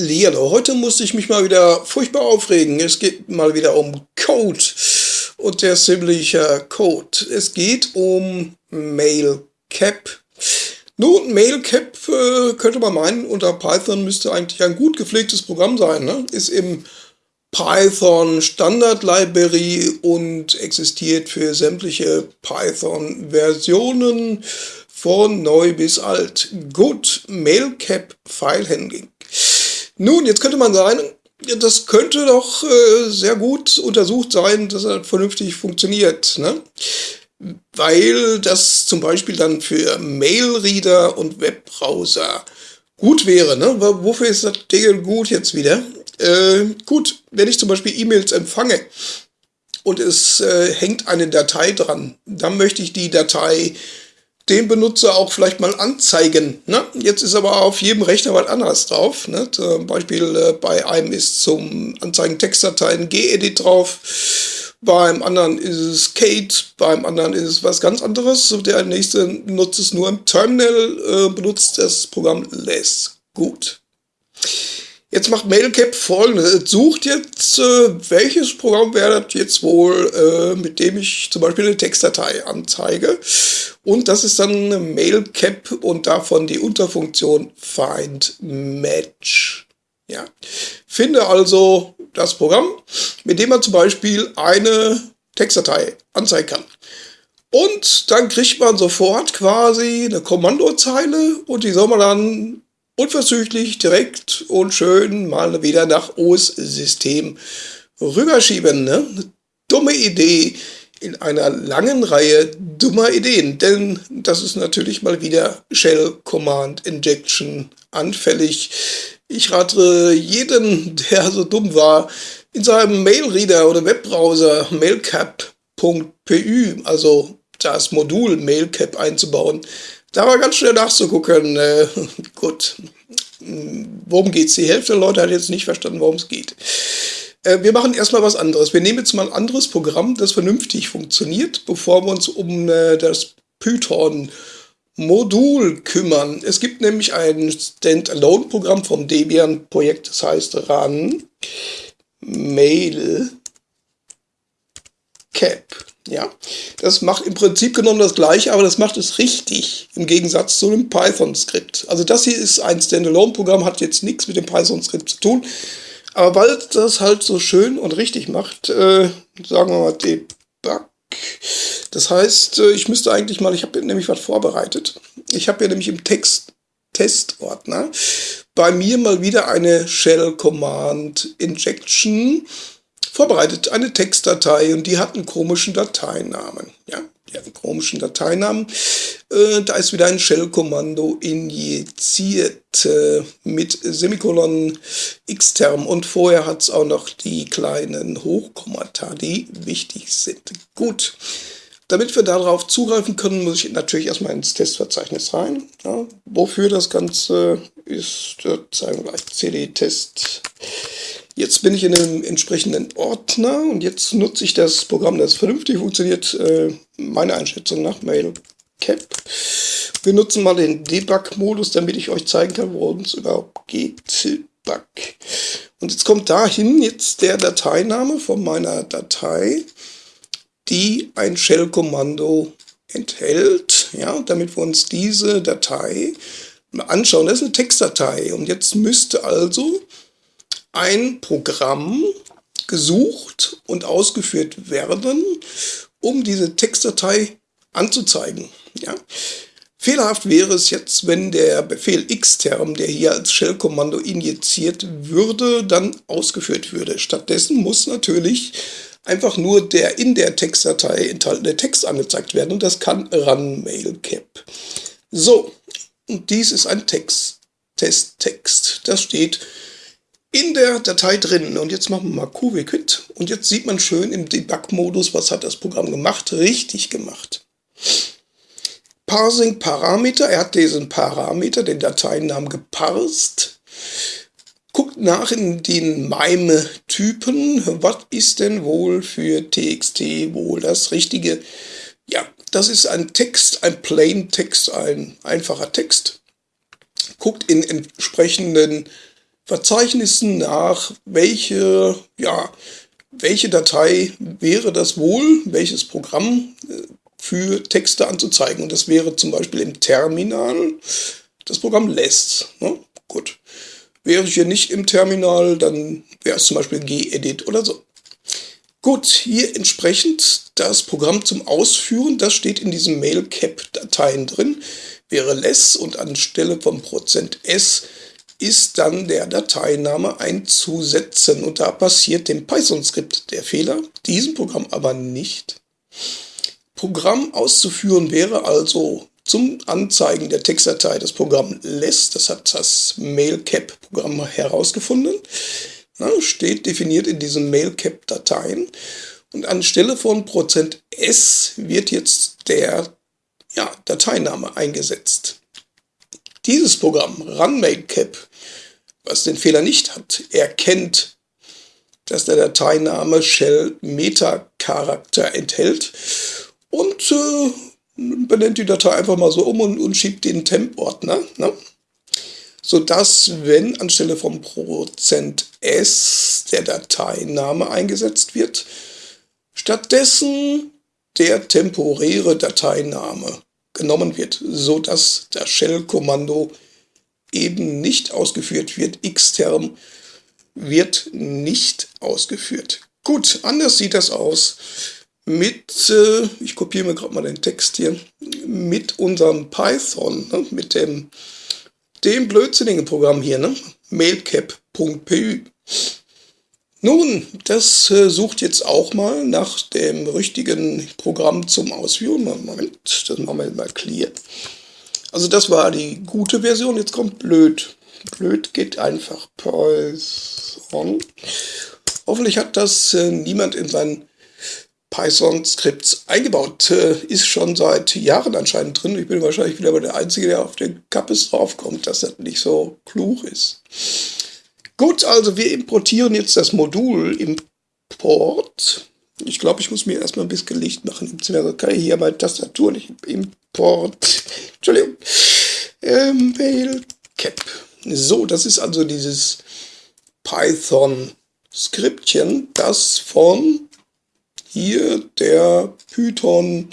Hallihallo, heute musste ich mich mal wieder furchtbar aufregen. Es geht mal wieder um Code und der ziemliche Code. Es geht um Mailcap. Nun, Mailcap äh, könnte man meinen, unter Python müsste eigentlich ein gut gepflegtes Programm sein. Ne? Ist im Python Standard Library und existiert für sämtliche Python-Versionen von neu bis alt. Gut, Mailcap File Handling. Nun, jetzt könnte man sagen, das könnte doch äh, sehr gut untersucht sein, dass er vernünftig funktioniert. Ne? Weil das zum Beispiel dann für Mailreader und Webbrowser gut wäre. Ne? Wofür ist das Ding gut jetzt wieder? Äh, gut, wenn ich zum Beispiel E-Mails empfange und es äh, hängt eine Datei dran, dann möchte ich die Datei den Benutzer auch vielleicht mal anzeigen. Ne? Jetzt ist aber auf jedem Rechner was anderes drauf. Ne? Zum Beispiel äh, bei einem ist zum Anzeigen Textdateien Gedit drauf, beim anderen ist es Kate, beim anderen ist es was ganz anderes. Der nächste nutzt es nur im Terminal, äh, benutzt das Programm less. Gut. Jetzt macht Mailcap folgendes. Es sucht jetzt, äh, welches Programm wäre das jetzt wohl, äh, mit dem ich zum Beispiel eine Textdatei anzeige. Und das ist dann Mailcap und davon die Unterfunktion Find Match. Ja. Finde also das Programm, mit dem man zum Beispiel eine Textdatei anzeigen kann. Und dann kriegt man sofort quasi eine Kommandozeile und die soll man dann unverzüglich, direkt und schön mal wieder nach OS-System rüberschieben. Ne? Dumme Idee in einer langen Reihe dummer Ideen, denn das ist natürlich mal wieder Shell Command Injection anfällig. Ich rate jeden, der so dumm war, in seinem Mailreader oder Webbrowser mailcap.py, also das Modul Mailcap einzubauen. Da war ganz schnell nachzugucken. Äh, gut, worum geht es? Die Hälfte der Leute hat jetzt nicht verstanden, worum es geht. Äh, wir machen erstmal was anderes. Wir nehmen jetzt mal ein anderes Programm, das vernünftig funktioniert, bevor wir uns um äh, das Python Modul kümmern. Es gibt nämlich ein Standalone-Programm vom Debian-Projekt, das heißt RAN Mail Cap. Ja, das macht im Prinzip genommen das gleiche, aber das macht es richtig im Gegensatz zu einem Python-Skript. Also das hier ist ein Standalone-Programm, hat jetzt nichts mit dem Python-Skript zu tun. Aber weil das halt so schön und richtig macht, äh, sagen wir mal Debug. Das heißt, äh, ich müsste eigentlich mal, ich habe nämlich was vorbereitet. Ich habe ja nämlich im Text Testordner bei mir mal wieder eine Shell Command Injection vorbereitet, eine Textdatei und die hat einen komischen Dateinamen. Ja, die hat einen komischen Dateinamen. Äh, da ist wieder ein Shell-Kommando injiziert äh, mit Semikolon Xterm und vorher hat es auch noch die kleinen Hochkommata, die wichtig sind. Gut. Damit wir darauf zugreifen können, muss ich natürlich erstmal ins Testverzeichnis rein. Ja, wofür das Ganze ist, zeigen wir gleich cd-test Jetzt bin ich in einem entsprechenden Ordner und jetzt nutze ich das Programm, das vernünftig funktioniert, äh, meine Einschätzung nach Mailcap. Wir nutzen mal den Debug-Modus, damit ich euch zeigen kann, worum es überhaupt geht. Debug. Und jetzt kommt dahin jetzt der Dateiname von meiner Datei, die ein Shell-Kommando enthält, ja, damit wir uns diese Datei anschauen. Das ist eine Textdatei und jetzt müsste also ein Programm gesucht und ausgeführt werden, um diese Textdatei anzuzeigen. Ja? Fehlerhaft wäre es jetzt, wenn der Befehl xterm, der hier als Shell-Kommando injiziert würde, dann ausgeführt würde. Stattdessen muss natürlich einfach nur der in der Textdatei enthaltene Text angezeigt werden und das kann run mailcap. So, und dies ist ein Text, Testtext. Das steht in der Datei drin. Und jetzt machen wir mal QWQuit. Und jetzt sieht man schön im Debug-Modus, was hat das Programm gemacht. Richtig gemacht. Parsing Parameter. Er hat diesen Parameter, den Dateinamen geparst. Guckt nach in den MIME-Typen. Was ist denn wohl für TXT wohl das Richtige? Ja, das ist ein Text, ein Plain Text, ein einfacher Text. Guckt in entsprechenden Verzeichnissen nach, welche, ja, welche Datei wäre das wohl, welches Programm äh, für Texte anzuzeigen. Und das wäre zum Beispiel im Terminal das Programm less. Ne? Gut. Wäre ich hier nicht im Terminal, dann wäre es zum Beispiel gedit oder so. Gut, hier entsprechend das Programm zum Ausführen, das steht in diesen Mailcap-Dateien drin, wäre less und anstelle von %s ist dann der Dateiname einzusetzen. Und da passiert dem Python-Skript der Fehler, diesem Programm aber nicht. Programm auszuführen wäre also zum Anzeigen der Textdatei das Programm less, das hat das Mailcap-Programm herausgefunden, Na, steht definiert in diesen Mailcap-Dateien. Und anstelle von %s wird jetzt der ja, Dateiname eingesetzt. Dieses Programm, RunMakeCap, was den Fehler nicht hat, erkennt, dass der Dateiname Shell Meta-Charakter enthält und äh, benennt die Datei einfach mal so um und, und schiebt den Temp-Ordner. Ne? Sodass, wenn anstelle vom %s der Dateiname eingesetzt wird, stattdessen der temporäre Dateiname genommen wird, sodass das Shell-Kommando eben nicht ausgeführt wird. Xterm wird nicht ausgeführt. Gut, anders sieht das aus mit, äh, ich kopiere mir gerade mal den Text hier, mit unserem Python, ne, mit dem, dem blödsinnigen Programm hier, ne, mailcap.py. Nun, das äh, sucht jetzt auch mal nach dem richtigen Programm zum Ausführen. Moment, das machen wir mal clear. Also das war die gute Version, jetzt kommt blöd. Blöd geht einfach Python. Hoffentlich hat das äh, niemand in seinen Python-Skripts eingebaut. Äh, ist schon seit Jahren anscheinend drin. Ich bin wahrscheinlich wieder der Einzige, der auf den Kappes draufkommt, dass das nicht so klug ist. Gut, also wir importieren jetzt das Modul Import. Ich glaube, ich muss mir erstmal ein bisschen Licht machen. Also kann ich hier meine Tastatur nicht Import. Entschuldigung. Ähm, Mailcap. So, das ist also dieses Python-Skriptchen, das von hier der Python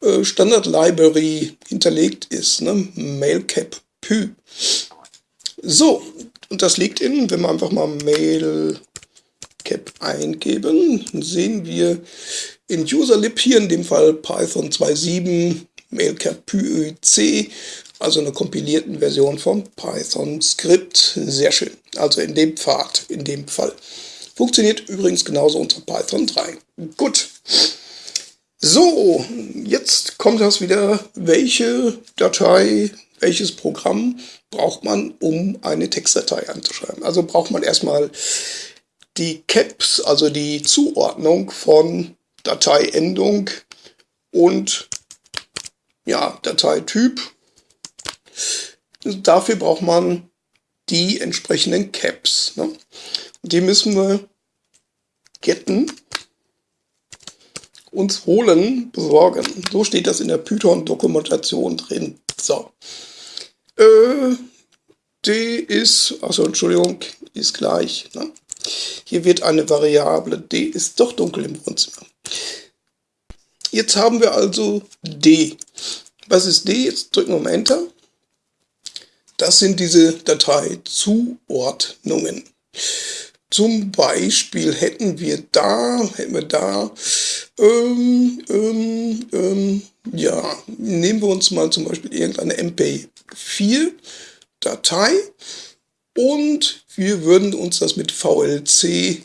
äh, Standard Library hinterlegt ist, ne? Mailcap Py. So, und das liegt in, wenn wir einfach mal Mailcap eingeben, sehen wir in userlib hier in dem Fall Python 2.7 Mailcap also eine kompilierten Version vom Python Skript. Sehr schön. Also in dem Pfad, in dem Fall. Funktioniert übrigens genauso unter Python 3. Gut. So, jetzt kommt das wieder. Welche Datei, welches Programm braucht man, um eine Textdatei anzuschreiben. Also braucht man erstmal die Caps, also die Zuordnung von Dateiendung und ja, Dateityp. Dafür braucht man die entsprechenden Caps. Ne? Die müssen wir getten, uns holen, besorgen. So steht das in der Python-Dokumentation drin. So. Äh, D ist, also Entschuldigung, ist gleich. Ne? Hier wird eine Variable, D ist doch dunkel im Wohnzimmer. Jetzt haben wir also D. Was ist D? Jetzt drücken wir mal Enter. Das sind diese Dateizuordnungen. Zum Beispiel hätten wir da, hätten wir da, ähm, ähm, ähm, ja, nehmen wir uns mal zum Beispiel irgendeine MP4-Datei und wir würden uns das mit VLC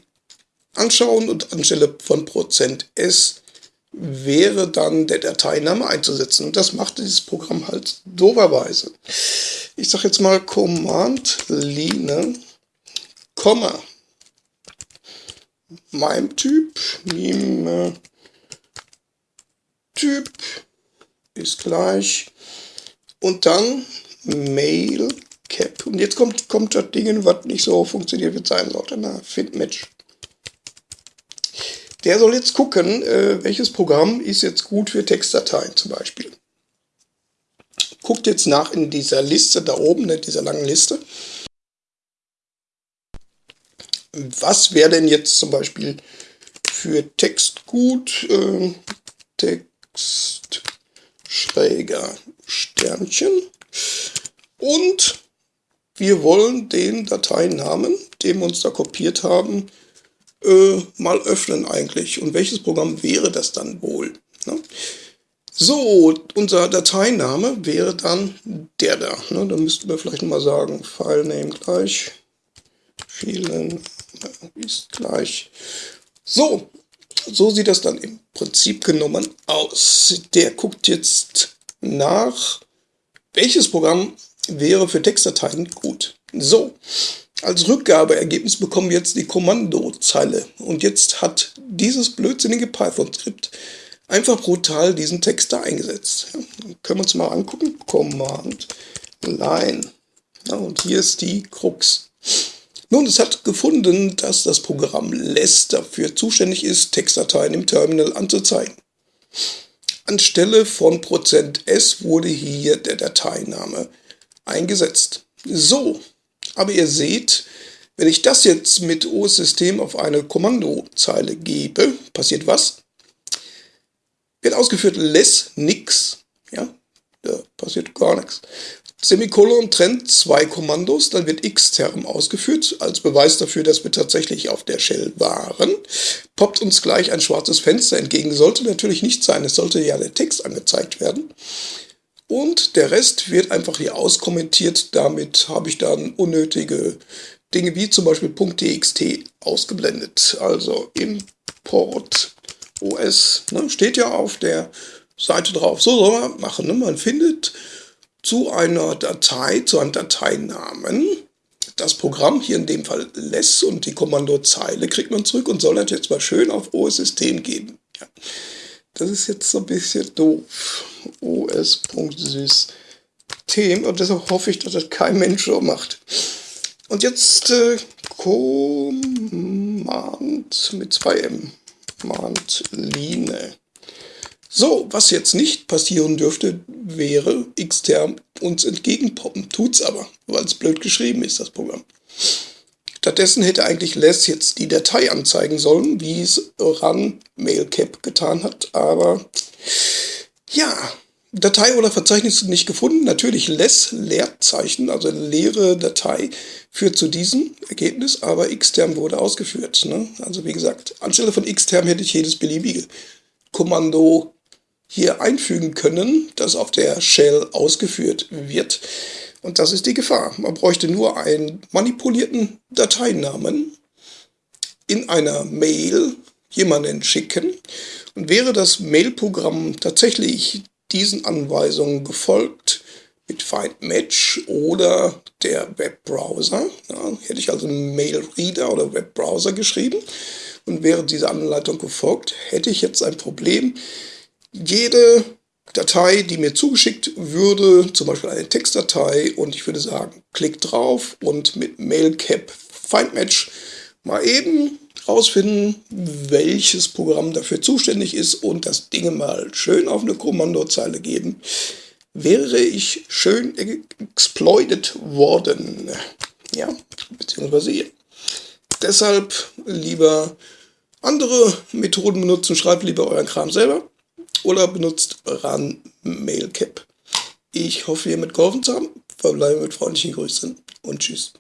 anschauen und anstelle von %s wäre dann der Dateiname einzusetzen. Und das macht dieses Programm halt doberweise. Ich sage jetzt mal Command Line, Komma, meinem Typ, Meme Typ ist gleich und dann Mail Cap. Und jetzt kommt, kommt das Ding, was nicht so funktioniert, es sein sollte. Na, Find Match. Der soll jetzt gucken, äh, welches Programm ist jetzt gut für Textdateien zum Beispiel. Guckt jetzt nach in dieser Liste da oben, in dieser langen Liste. was wäre denn jetzt zum Beispiel für Text gut? Äh, Text schräger Sternchen. Und wir wollen den Dateinamen, den wir uns da kopiert haben, äh, mal öffnen eigentlich. Und welches Programm wäre das dann wohl? Ne? So, unser Dateiname wäre dann der da. Ne? Da müssten wir vielleicht mal sagen, Filename gleich, vielen ist gleich. So, so sieht das dann im Prinzip genommen aus. Der guckt jetzt nach, welches Programm wäre für Textdateien gut. So, als Rückgabeergebnis bekommen wir jetzt die Kommandozeile. Und jetzt hat dieses blödsinnige Python-Skript einfach brutal diesen Text da eingesetzt. Ja, können wir uns mal angucken. Command Line. Ja, und hier ist die Krux. Nun, es hat gefunden, dass das Programm less dafür zuständig ist, Textdateien im Terminal anzuzeigen. Anstelle von %s wurde hier der Dateiname eingesetzt. So, aber ihr seht, wenn ich das jetzt mit OS-System auf eine Kommandozeile gebe, passiert was? Wird ausgeführt less nix, ja, da passiert gar nichts. Semikolon trennt zwei Kommandos, dann wird xterm ausgeführt, als Beweis dafür, dass wir tatsächlich auf der Shell waren. Poppt uns gleich ein schwarzes Fenster entgegen. Sollte natürlich nicht sein, es sollte ja der Text angezeigt werden. Und der Rest wird einfach hier auskommentiert. Damit habe ich dann unnötige Dinge wie zum Beispiel .txt ausgeblendet. Also Import OS ne, steht ja auf der Seite drauf. So soll man machen. Ne? Man findet zu einer Datei, zu einem Dateinamen das Programm, hier in dem Fall less und die Kommandozeile kriegt man zurück und soll das jetzt mal schön auf OS-System geben. Ja. Das ist jetzt so ein bisschen doof. os.system und deshalb hoffe ich, dass das kein Mensch so macht. Und jetzt äh, Command mit 2M. Command Line. So, was jetzt nicht passieren dürfte, wäre xterm uns entgegenpoppen. Tut's aber, weil es blöd geschrieben ist, das Programm. Stattdessen hätte eigentlich less jetzt die Datei anzeigen sollen, wie es ran mailcap getan hat, aber ja, Datei oder Verzeichnis nicht gefunden. Natürlich less Leerzeichen, also leere Datei, führt zu diesem Ergebnis, aber xterm wurde ausgeführt. Ne? Also wie gesagt, anstelle von xterm hätte ich jedes beliebige Kommando hier einfügen können, das auf der Shell ausgeführt wird. Und das ist die Gefahr. Man bräuchte nur einen manipulierten Dateinamen in einer Mail jemanden schicken. Und wäre das Mailprogramm tatsächlich diesen Anweisungen gefolgt, mit Find Match oder der Webbrowser, ja, hätte ich also einen Mailreader oder Webbrowser geschrieben und wäre diese Anleitung gefolgt, hätte ich jetzt ein Problem. Jede Datei, die mir zugeschickt würde, zum Beispiel eine Textdatei, und ich würde sagen, klick drauf und mit Mailcap Findmatch mal eben rausfinden, welches Programm dafür zuständig ist und das Ding mal schön auf eine Kommandozeile geben, wäre ich schön exploited worden. Ja, beziehungsweise ihr. Deshalb lieber andere Methoden benutzen, schreibt lieber euren Kram selber oder benutzt Run Mailcap. Ich hoffe, ihr mitgeholfen zu haben. Verbleibe mit freundlichen Grüßen und tschüss.